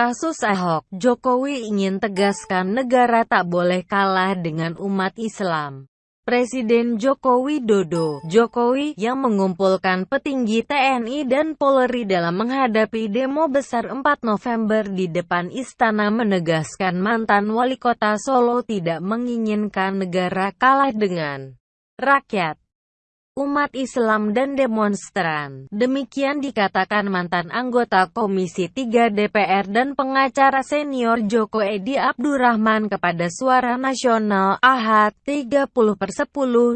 Kasus Ahok, Jokowi ingin tegaskan negara tak boleh kalah dengan umat Islam. Presiden Joko Widodo, Jokowi, yang mengumpulkan petinggi TNI dan Polri dalam menghadapi demo besar 4 November di depan istana menegaskan mantan wali kota Solo tidak menginginkan negara kalah dengan rakyat umat Islam dan demonstran. Demikian dikatakan mantan anggota Komisi 3 DPR dan pengacara senior Joko Edi Abdurrahman kepada Suara Nasional Ahad 30 per 10,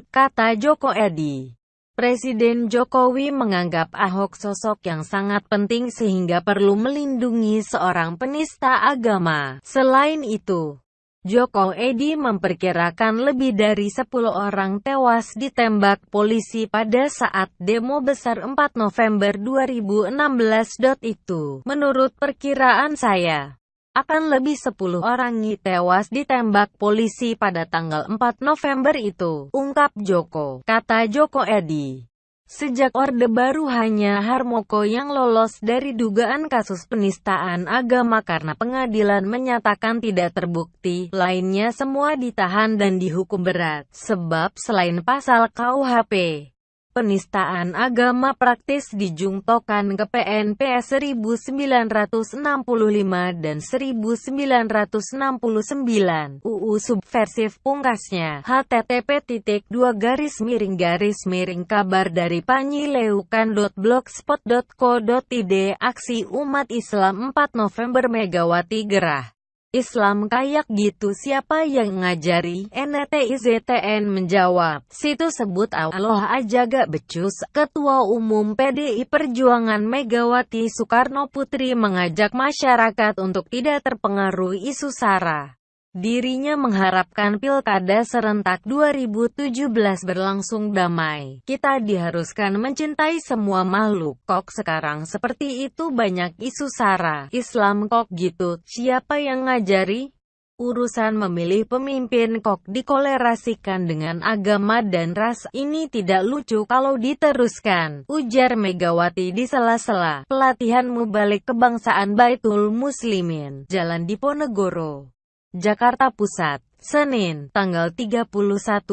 kata Joko Edi. Presiden Jokowi menganggap Ahok sosok yang sangat penting sehingga perlu melindungi seorang penista agama. Selain itu, Joko Edi memperkirakan lebih dari 10 orang tewas ditembak polisi pada saat demo besar 4 November 2016. Itu, menurut perkiraan saya, akan lebih 10 orang tewas ditembak polisi pada tanggal 4 November itu, ungkap Joko, kata Joko Edi. Sejak Orde Baru hanya Harmoko yang lolos dari dugaan kasus penistaan agama karena pengadilan menyatakan tidak terbukti, lainnya semua ditahan dan dihukum berat, sebab selain pasal KUHP, penistaan agama praktis dijungtokan ke PNP 1965 dan 1969 UU subversif pungkasnya. Http titik dua garis miring garis miring kabar dari panyileukan.blogspot.co.id aksi umat Islam 4 November Megawati Gerah Islam kayak gitu siapa yang ngajari? NTIZTN menjawab, situ sebut Allah aja gak becus. Ketua Umum PDI Perjuangan Megawati Soekarno Putri mengajak masyarakat untuk tidak terpengaruh isu SARA. Dirinya mengharapkan pilkada serentak 2017 berlangsung damai. Kita diharuskan mencintai semua makhluk. Kok sekarang seperti itu banyak isu sara. Islam kok gitu. Siapa yang ngajari? Urusan memilih pemimpin kok dikolerasikan dengan agama dan ras. Ini tidak lucu kalau diteruskan. Ujar Megawati di sela-sela. Pelatihan mubalik kebangsaan Baitul Muslimin. Jalan Diponegoro. Jakarta Pusat, Senin, tanggal 31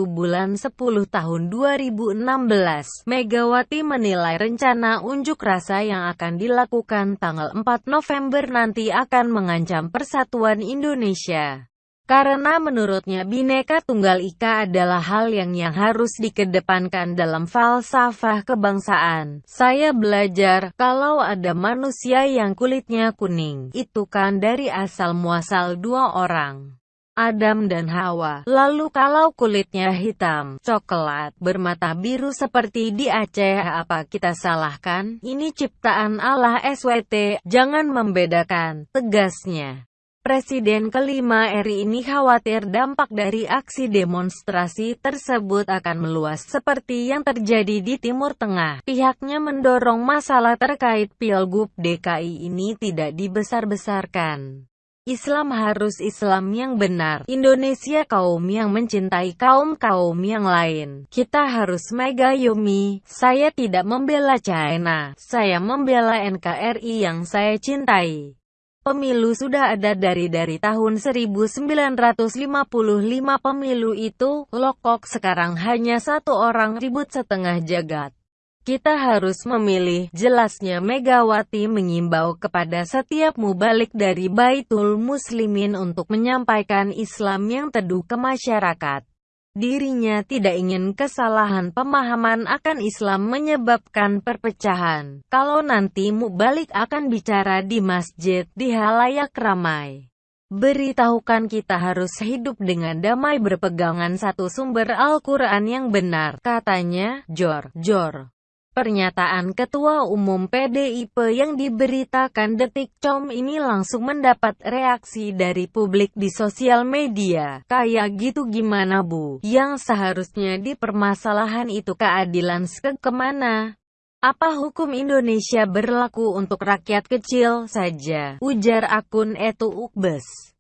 bulan 10 tahun 2016. Megawati menilai rencana unjuk rasa yang akan dilakukan tanggal 4 November nanti akan mengancam persatuan Indonesia. Karena menurutnya Bhinneka Tunggal Ika adalah hal yang yang harus dikedepankan dalam falsafah kebangsaan. Saya belajar, kalau ada manusia yang kulitnya kuning, itu kan dari asal muasal dua orang. Adam dan Hawa. Lalu kalau kulitnya hitam, coklat, bermata biru seperti di Aceh apa kita salahkan? Ini ciptaan Allah SWT, jangan membedakan, tegasnya. Presiden kelima RI ini khawatir dampak dari aksi demonstrasi tersebut akan meluas seperti yang terjadi di Timur Tengah. Pihaknya mendorong masalah terkait Pilgub DKI ini tidak dibesar-besarkan. Islam harus Islam yang benar. Indonesia kaum yang mencintai kaum-kaum yang lain. Kita harus mega yumi. Saya tidak membela China. Saya membela NKRI yang saya cintai. Pemilu sudah ada dari dari tahun 1955 pemilu itu, lokok sekarang hanya satu orang ribut setengah jagat. Kita harus memilih, jelasnya Megawati mengimbau kepada setiap mubalik dari Baitul Muslimin untuk menyampaikan Islam yang teduh ke masyarakat. Dirinya tidak ingin kesalahan pemahaman akan Islam menyebabkan perpecahan. Kalau nanti mubalik akan bicara di masjid, di halayak ramai. Beritahukan kita harus hidup dengan damai berpegangan satu sumber Al-Quran yang benar, katanya, Jor, Jor. Pernyataan Ketua Umum PDIP yang diberitakan Detik.com ini langsung mendapat reaksi dari publik di sosial media. Kayak gitu gimana bu? Yang seharusnya di permasalahan itu keadilan ke ke mana? Apa hukum Indonesia berlaku untuk rakyat kecil saja? Ujar akun Etu Ukbes.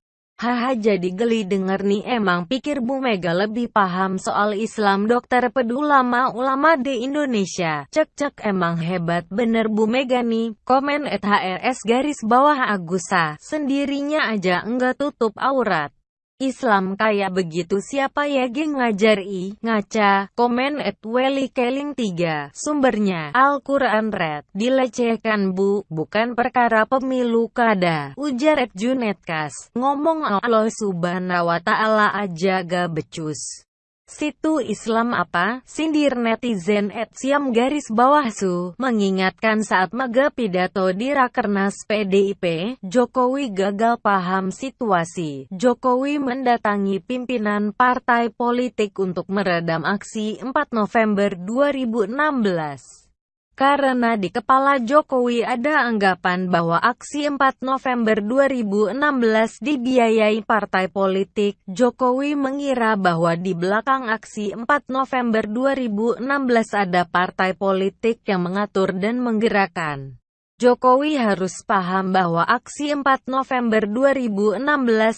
Haha jadi geli denger nih emang pikir Bu Mega lebih paham soal Islam dokter pedulama ulama di Indonesia. Cek cek emang hebat bener Bu Mega nih. Komen at HRS garis bawah Agusa. Sendirinya aja enggak tutup aurat. Islam kayak begitu siapa ya geng ngajar i, ngaca, komen at Welly Keling 3, sumbernya, Al-Quran Red, dilecehkan bu, bukan perkara pemilu kada, ujar at Junetkas, ngomong Allah subhanahu wa ta'ala aja gak becus. Situ Islam apa? Sindir netizen at siam garis bawah su, mengingatkan saat mega pidato di Rakernas PDIP, Jokowi gagal paham situasi. Jokowi mendatangi pimpinan partai politik untuk meredam aksi 4 November 2016. Karena di kepala Jokowi ada anggapan bahwa aksi 4 November 2016 dibiayai partai politik, Jokowi mengira bahwa di belakang aksi 4 November 2016 ada partai politik yang mengatur dan menggerakkan. Jokowi harus paham bahwa aksi 4 November 2016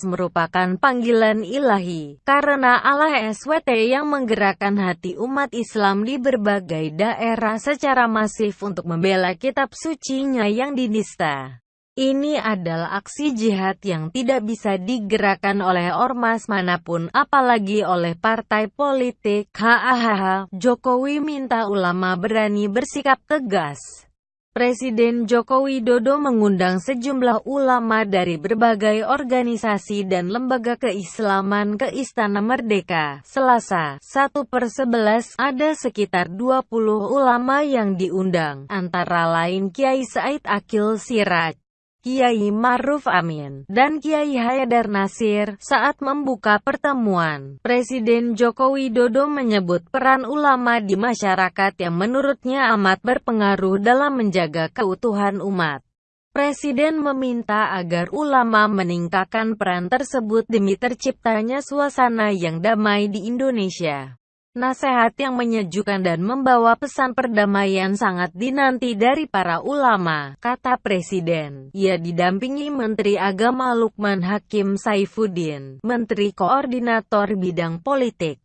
merupakan panggilan ilahi, karena Allah SWT yang menggerakkan hati umat Islam di berbagai daerah secara masif untuk membela kitab sucinya yang dinista. Ini adalah aksi jihad yang tidak bisa digerakkan oleh ormas mana pun apalagi oleh partai politik. Hahaha, Jokowi minta ulama berani bersikap tegas. Presiden Joko Widodo mengundang sejumlah ulama dari berbagai organisasi dan lembaga keislaman ke Istana Merdeka. Selasa, 1 per 11, ada sekitar 20 ulama yang diundang, antara lain Kiai Said Akil Siraj, Kiai Maruf Amin, dan Kiai Haidar Nasir, saat membuka pertemuan. Presiden Joko Widodo menyebut peran ulama di masyarakat yang menurutnya amat berpengaruh dalam menjaga keutuhan umat. Presiden meminta agar ulama meningkatkan peran tersebut demi terciptanya suasana yang damai di Indonesia. Nasihat yang menyejukkan dan membawa pesan perdamaian sangat dinanti dari para ulama, kata Presiden. Ia didampingi Menteri Agama Lukman Hakim Saifuddin, Menteri Koordinator Bidang Politik,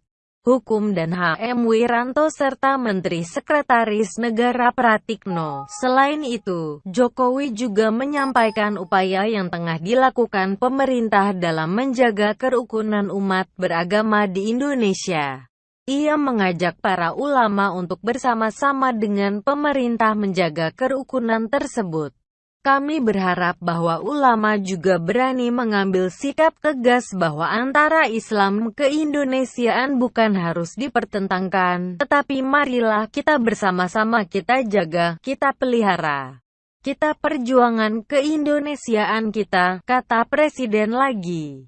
Hukum dan HM Wiranto serta Menteri Sekretaris Negara Pratikno. Selain itu, Jokowi juga menyampaikan upaya yang tengah dilakukan pemerintah dalam menjaga kerukunan umat beragama di Indonesia. Ia mengajak para ulama untuk bersama-sama dengan pemerintah menjaga kerukunan tersebut. Kami berharap bahwa ulama juga berani mengambil sikap tegas bahwa antara Islam ke-Indonesiaan bukan harus dipertentangkan, tetapi marilah kita bersama-sama kita jaga, kita pelihara. Kita perjuangan ke-Indonesiaan kita, kata Presiden lagi.